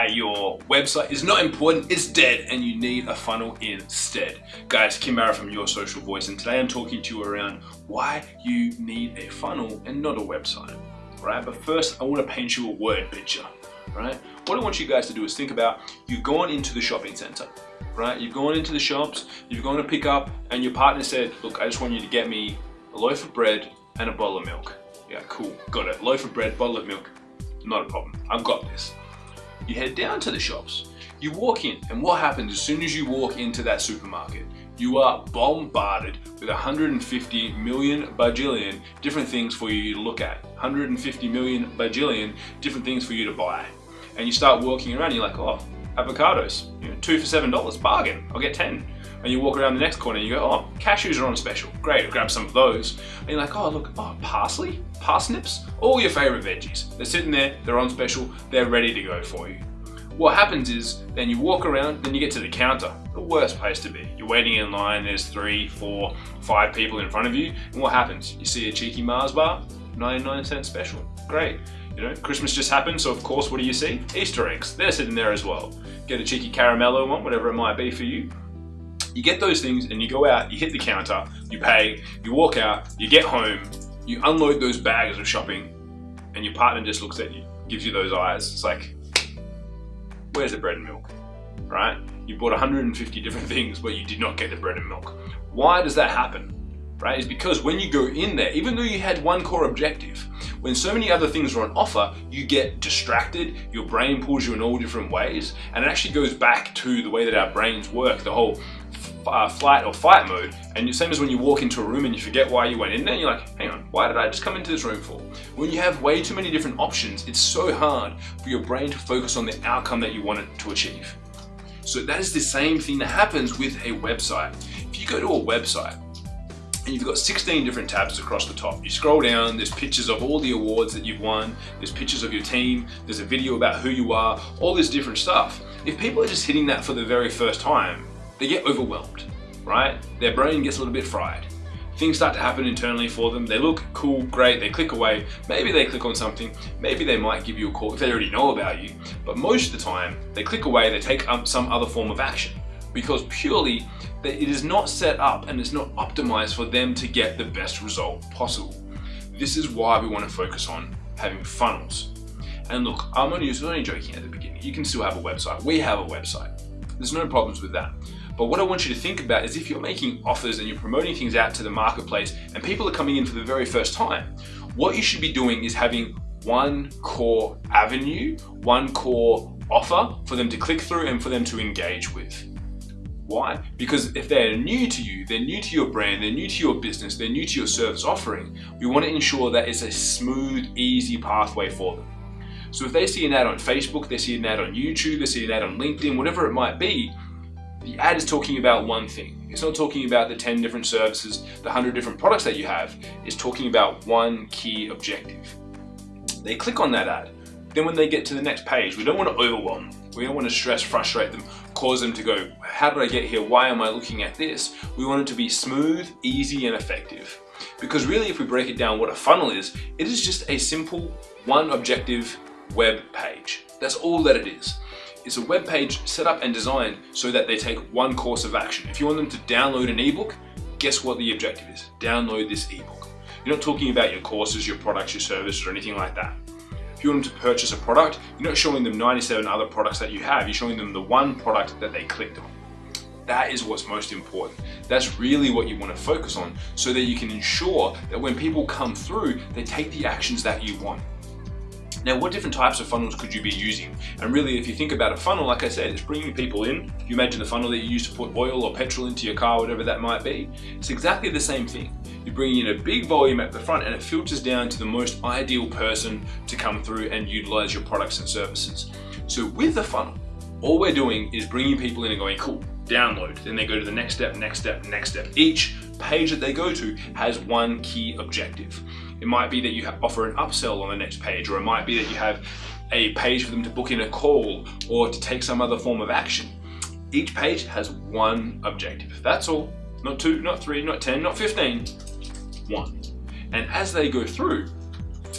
why your website is not important, it's dead, and you need a funnel instead. Guys, Kim Barrett from Your Social Voice, and today I'm talking to you around why you need a funnel and not a website, right? But first, I want to paint you a word picture, right? What I want you guys to do is think about you've gone into the shopping center, right? You've gone into the shops, you've gone to pick up, and your partner said, look, I just want you to get me a loaf of bread and a bottle of milk. Yeah, cool, got it. Loaf of bread, bottle of milk, not a problem. I've got this. You head down to the shops. You walk in, and what happens as soon as you walk into that supermarket? You are bombarded with 150 million bajillion different things for you to look at. 150 million bajillion different things for you to buy. And you start walking around, you're like, oh, avocados, you know, two for seven dollars, bargain, I'll get 10 and you walk around the next corner and you go, oh, cashews are on special. Great, grab some of those. And you're like, oh, look, oh, parsley, parsnips, all your favorite veggies. They're sitting there, they're on special, they're ready to go for you. What happens is, then you walk around, then you get to the counter, the worst place to be. You're waiting in line, there's three, four, five people in front of you, and what happens? You see a cheeky Mars bar, 99 cent special. Great. You know, Christmas just happened, so of course, what do you see? Easter eggs. They're sitting there as well. Get a cheeky caramello one, whatever it might be for you. You get those things and you go out, you hit the counter, you pay, you walk out, you get home, you unload those bags of shopping, and your partner just looks at you, gives you those eyes. It's like, where's the bread and milk, right? You bought 150 different things, but you did not get the bread and milk. Why does that happen? Right, is because when you go in there, even though you had one core objective, when so many other things are on offer, you get distracted, your brain pulls you in all different ways, and it actually goes back to the way that our brains work, the whole uh, flight or fight mode and the same as when you walk into a room and you forget why you went in there you're like hang on why did I just come into this room for when you have way too many different options it's so hard for your brain to focus on the outcome that you want it to achieve so that is the same thing that happens with a website if you go to a website and you've got 16 different tabs across the top. You scroll down, there's pictures of all the awards that you've won, there's pictures of your team, there's a video about who you are, all this different stuff. If people are just hitting that for the very first time, they get overwhelmed, right? Their brain gets a little bit fried. Things start to happen internally for them. They look cool, great, they click away. Maybe they click on something. Maybe they might give you a call if they already know about you. But most of the time, they click away, they take up some other form of action because purely it is not set up and it's not optimized for them to get the best result possible. This is why we want to focus on having funnels. And look, I'm only, only joking at the beginning. You can still have a website. We have a website. There's no problems with that. But what I want you to think about is if you're making offers and you're promoting things out to the marketplace and people are coming in for the very first time, what you should be doing is having one core avenue, one core offer for them to click through and for them to engage with. Why? Because if they're new to you, they're new to your brand, they're new to your business, they're new to your service offering, we want to ensure that it's a smooth, easy pathway for them. So if they see an ad on Facebook, they see an ad on YouTube, they see an ad on LinkedIn, whatever it might be, the ad is talking about one thing. It's not talking about the 10 different services, the 100 different products that you have. It's talking about one key objective. They click on that ad. Then when they get to the next page, we don't want to overwhelm. We don't want to stress, frustrate them, cause them to go, how did I get here? Why am I looking at this? We want it to be smooth, easy, and effective. Because really, if we break it down what a funnel is, it is just a simple, one objective web page. That's all that it is. It's a web page set up and designed so that they take one course of action. If you want them to download an ebook, guess what the objective is? Download this ebook. You're not talking about your courses, your products, your services, or anything like that. If you want them to purchase a product, you're not showing them 97 other products that you have, you're showing them the one product that they clicked on. That is what's most important. That's really what you want to focus on so that you can ensure that when people come through, they take the actions that you want. Now, what different types of funnels could you be using? And really, if you think about a funnel, like I said, it's bringing people in. You imagine the funnel that you use to put oil or petrol into your car, whatever that might be. It's exactly the same thing. You're bringing in a big volume at the front and it filters down to the most ideal person to come through and utilize your products and services. So with the funnel, all we're doing is bringing people in and going, cool, download. Then they go to the next step, next step, next step. Each page that they go to has one key objective. It might be that you offer an upsell on the next page, or it might be that you have a page for them to book in a call or to take some other form of action. Each page has one objective. That's all. Not two, not three, not 10, not 15, one. And as they go through,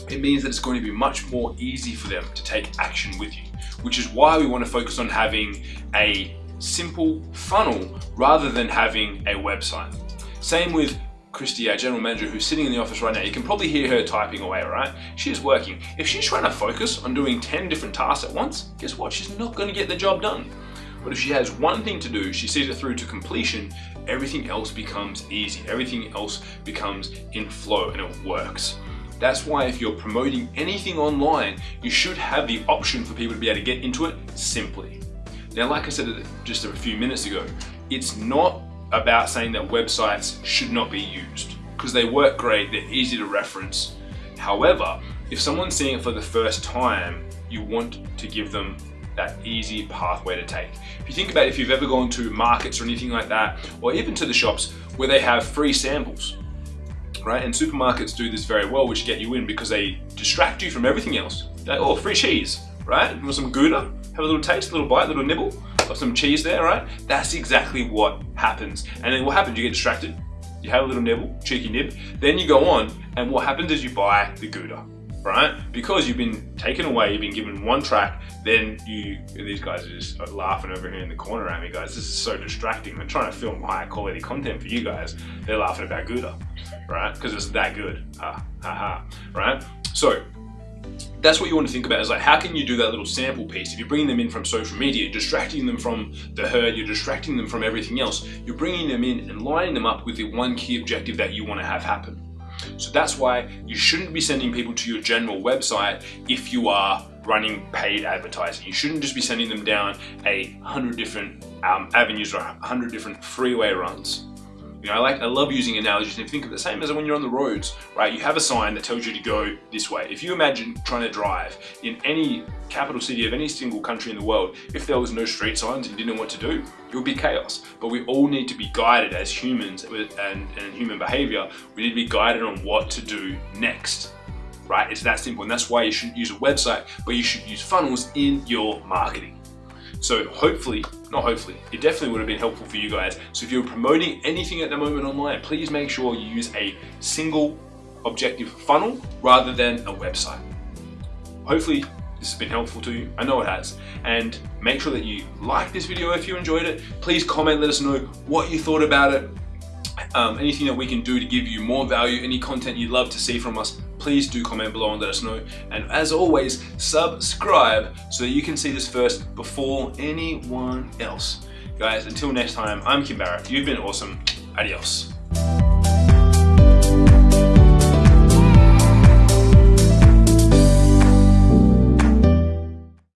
it means that it's going to be much more easy for them to take action with you. which is why we want to focus on having a simple funnel rather than having a website. Same with Christy, our general manager, who's sitting in the office right now, you can probably hear her typing away, right? She's working. If she's trying to focus on doing 10 different tasks at once, guess what? She's not gonna get the job done. But if she has one thing to do, she sees it through to completion, everything else becomes easy. Everything else becomes in flow and it works. That's why if you're promoting anything online, you should have the option for people to be able to get into it simply. Now, like I said just a few minutes ago, it's not about saying that websites should not be used because they work great, they're easy to reference. However, if someone's seeing it for the first time, you want to give them that easy pathway to take. If you think about if you've ever gone to markets or anything like that, or even to the shops where they have free samples, right? And supermarkets do this very well, which get you in because they distract you from everything else. They, oh, free cheese, right? You want some Gouda? Have a little taste, a little bite, a little nibble some cheese there, right? That's exactly what happens. And then what happens? You get distracted, you have a little nibble, cheeky nib, then you go on, and what happens is you buy the Gouda, right? Because you've been taken away, you've been given one track, then you, these guys are just laughing over here in the corner at me, guys. This is so distracting. I'm trying to film high quality content for you guys. They're laughing about Gouda, right? Because it's that good, ha, ha, ha, right? So that's what you want to think about is like how can you do that little sample piece? If you're bringing them in from social media you're distracting them from the herd you're distracting them from everything else you're bringing them in and lining them up with the one key objective that you want to have happen. So that's why you shouldn't be sending people to your general website if you are running paid advertising. You shouldn't just be sending them down a hundred different um, avenues or a hundred different freeway runs you know, I like, I love using analogies and think of the same as when you're on the roads, right? You have a sign that tells you to go this way. If you imagine trying to drive in any capital city of any single country in the world, if there was no street signs and you didn't know what to do, it would be chaos. But we all need to be guided as humans and, and human behavior. We need to be guided on what to do next right? It's that simple. And that's why you shouldn't use a website, but you should use funnels in your marketing. So hopefully, not hopefully, it definitely would have been helpful for you guys. So if you're promoting anything at the moment online, please make sure you use a single objective funnel rather than a website. Hopefully this has been helpful to you. I know it has. And make sure that you like this video if you enjoyed it. Please comment, let us know what you thought about it. Um, anything that we can do to give you more value, any content you'd love to see from us, please do comment below and let us know. And as always, subscribe so that you can see this first before anyone else. Guys, until next time, I'm Kim Barrett. You've been awesome. Adios.